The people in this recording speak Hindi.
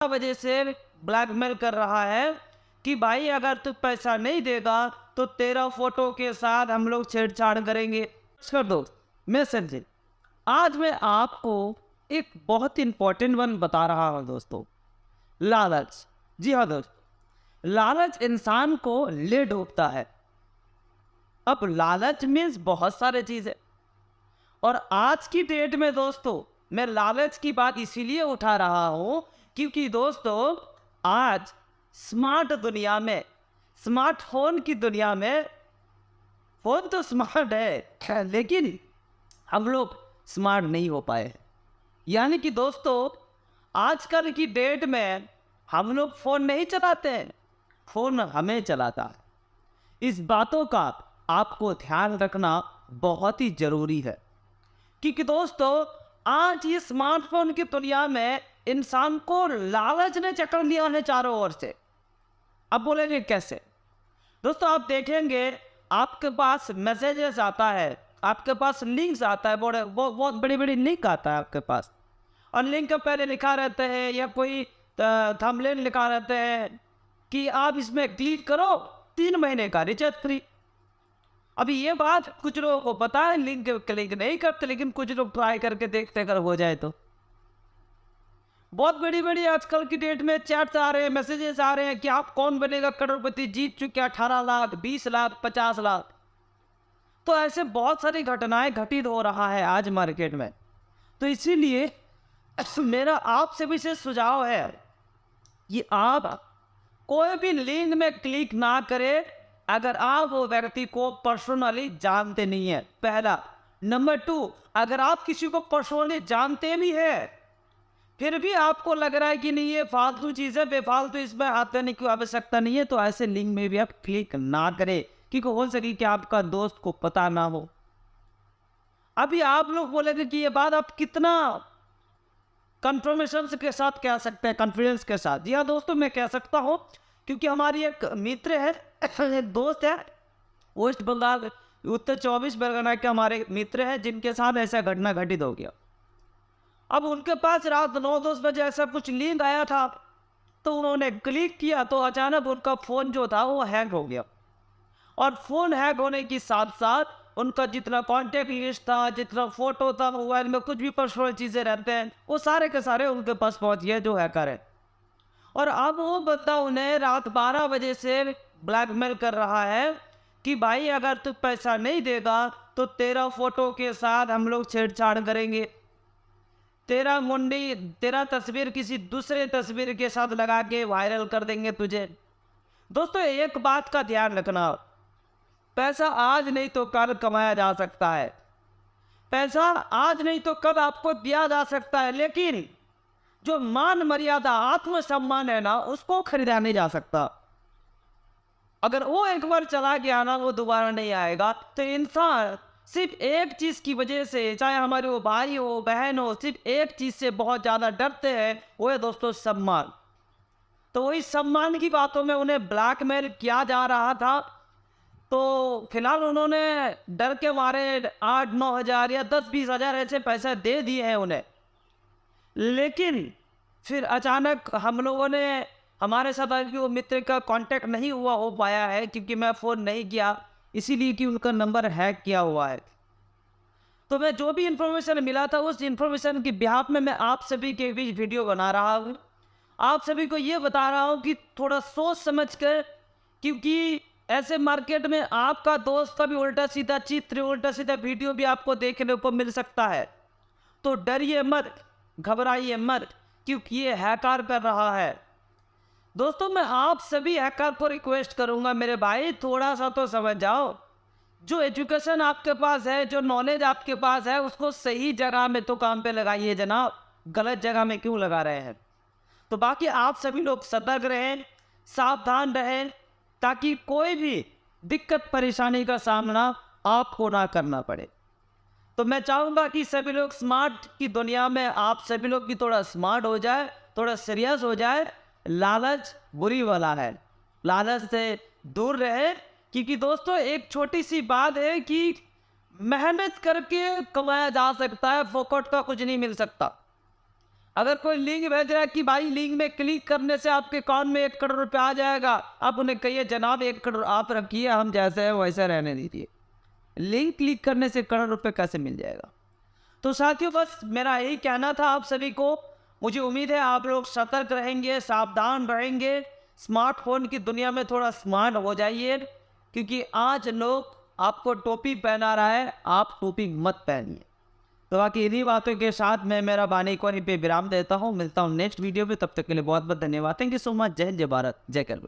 वजह से ब्लैकमेल कर रहा है कि भाई, अगर तू पैसा नहीं देगा तो तेरा फ़ोटो के साथ हम लोग छेड़छाड़ करेंगे। कर दो मैं समझे आज मैं आपको एक बहुत इंपॉर्टेंट वन बता रहा हूँ दोस्तों। लालच। जी हाँ दोस्त। लालच इंसान को ले डूबता है। अब लालच मीन्स बहुत सारे चीज़ें और आज की डेट में दोस्तों, मैं लालच की बात इसीलिए उठा रहा हूँ क्योंकि दोस्तों, आज स्मार्ट दुनिया में स्मार्टफ़ोन की दुनिया में फ़ोन तो स्मार्ट है लेकिन हम लोग स्मार्ट नहीं हो पाए यानी कि दोस्तों, आजकल की डेट में हम लोग फ़ोन नहीं चलाते हैं फ़ोन हमें चलाता है। इस बातों का आपको ध्यान रखना बहुत ही ज़रूरी है। क्योंकि दोस्तों, आज ये स्मार्टफ़ोन की दुनिया में इंसान को लालच ने चक्कर लिया है चारों ओर से। अब बोलेंगे कैसे? दोस्तों, आप देखेंगे, आपके पास मैसेजेस आता है, आपके पास लिंक्स आता है बड़े बहुत बड़ी बड़ी लिंक आता है आपके पास। और लिंक के पहले लिखा रहता है, या कोई थंबनेल लिखा रहता है कि आप इसमें क्लिक करो, तीन महीने का रिचार्ज फ्री अभी ये बात कुछ लोगों को पता है लिंक क्लिक नहीं करते, लेकिन कुछ लोग ट्राई करके देखते अगर हो जाए तो। बहुत बड़ी बड़ी आजकल की डेट में चैट्स आ रहे हैं मैसेजेस आ रहे हैं कि आप कौन बनेगा करोड़पति? जीत चुके हैं अठारह लाख, बीस लाख, पचास लाख। तो ऐसे बहुत सारी घटनाएँ घटित हो रहा है आज मार्केट में। तो इसीलिए मेरा आपसे विशेष सुझाव है कि आप कोई भी लिंक में क्लिक ना करें, अगर आप वो व्यक्ति को पर्सनली जानते नहीं है। पहला। नंबर टू अगर आप किसी को पर्सनली जानते भी हैं फिर भी आपको लग रहा है कि नहीं, ये फालतू चीज़ है, बेफालतू इसमें हाथ करने की आवश्यकता नहीं है तो ऐसे लिंक में भी आप क्लिक ना करें, क्योंकि हो सके कि आपका दोस्त को पता ना हो। अभी आप लोग बोलेंगे कि ये बात आप कितना कंफर्मेशन के साथ कह सकते हैं कॉन्फिडेंस के साथ। जी हाँ दोस्तों, मैं कह सकता हूँ, क्योंकि हमारी एक मित्र है, एक दोस्त है, वेस्ट बंगाल, उत्तर चौबीस परगना के हमारे मित्र हैं, जिनके साथ ऐसा घटना घटित हो गया। अब उनके पास रात नौ दस बजे ऐसा कुछ लिंक आया था तो उन्होंने क्लिक किया तो अचानक उनका फ़ोन जो था वो हैंग हो गया। और फ़ोन हैंग होने के साथ साथ उनका जितना कॉन्टेक्ट लिस्ट था, जितना फ़ोटो था मोबाइल में कुछ भी पर्सनल चीज़ें रहते हैं, वो सारे के सारे उनके पास पहुँच गए जो हैकर है। और अब वो बंदा उन्हें रात बारह बजे से ब्लैकमेल कर रहा है कि भाई अगर तू पैसा नहीं देगा तो तेरा फ़ोटो के साथ हम लोग छेड़छाड़ करेंगे। तेरा मुंडी, तेरा तस्वीर किसी दूसरे तस्वीर के साथ लगा के वायरल कर देंगे तुझे। दोस्तों, एक बात का ध्यान रखना। पैसा आज नहीं तो कल कमाया जा सकता है। पैसा आज नहीं तो कल आपको दिया जा सकता है, लेकिन जो मान मर्यादा, आत्मसम्मान है ना, उसको खरीदा नहीं जा सकता। अगर वो एक बार चला गया ना, वो दोबारा नहीं आएगा। तो इंसान सिर्फ़ एक चीज़ की वजह से, चाहे हमारे वो भाई हो, बहन हो, सिर्फ़ एक चीज़ से बहुत ज़्यादा डरते हैं, वो है दोस्तों सम्मान। तो वही सम्मान की बातों में उन्हें ब्लैकमेल किया जा रहा था। तो फ़िलहाल उन्होंने डर के मारे आठ, नौ हज़ार या दस, बीस हज़ार ऐसे पैसे दे दिए हैं उन्हें। लेकिन फिर अचानक हम लोगों ने, हमारे साथ वो मित्र का कांटेक्ट नहीं हुआ हो पाया है, क्योंकि मैं फ़ोन नहीं किया। इसीलिए कि उनका नंबर हैक किया हुआ है। तो मैं जो भी इंफॉर्मेशन मिला था, उस इंफॉर्मेशन के बिहाफ में मैं आप सभी के बीच वीडियो बना रहा हूँ। आप सभी को ये बता रहा हूँ कि थोड़ा सोच समझ कर, क्योंकि ऐसे मार्केट में आपका दोस्त का भी उल्टा सीधा चित्र उल्टा सीधा वीडियो भी आपको देखने को मिल सकता है। तो डरिए मत, घबराइए मत, क्योंकि ये हैकार कर रहा है। दोस्तों, मैं आप सभी हैकर को रिक्वेस्ट करूँगा, मेरे भाई थोड़ा सा तो समझ जाओ। जो एजुकेशन आपके पास है, जो नॉलेज आपके पास है, उसको सही जगह में तो काम पे लगाइए जनाब। गलत जगह में क्यों लगा रहे हैं? तो बाकी आप सभी लोग सतर्क रहें, सावधान रहें, ताकि कोई भी दिक्कत, परेशानी का सामना आपको ना करना पड़े। तो मैं चाहूँगा कि सभी लोग स्मार्ट की दुनिया में आप सभी लोग भी थोड़ा स्मार्ट हो जाए, थोड़ा सीरियस हो जाए लालच बुरी वाला है। लालच से दूर रहे, क्योंकि दोस्तों, एक छोटी सी बात है कि मेहनत करके कमाया जा सकता है, फोकट का कुछ नहीं मिल सकता। अगर कोई लिंक भेज रहा है कि भाई लिंक में क्लिक करने से आपके अकाउंट में एक करोड़ रुपया आ जाएगा, आप उन्हें कहिए, जनाब, एक करोड़ आप रखिए, हम जैसे हैं, वैसे रहने दीजिए। लिंक क्लिक करने से करोड़ रुपये कैसे मिल जाएगा? तो साथियों, बस मेरा यही कहना था आप सभी को। मुझे उम्मीद है आप लोग सतर्क रहेंगे, सावधान रहेंगे। स्मार्टफ़ोन की दुनिया में थोड़ा स्मार्ट हो जाइए, क्योंकि आज लोग आपको टोपी पहना रहा है, आप टोपी मत पहनिए। तो बाकी इन्हीं बातों के साथ मैं मेरा बानी को पे विराम देता हूँ। मिलता हूँ नेक्स्ट वीडियो में, तब तक के लिए बहुत बहुत धन्यवाद। थैंक यू सो मच जय जय भारत, जय कर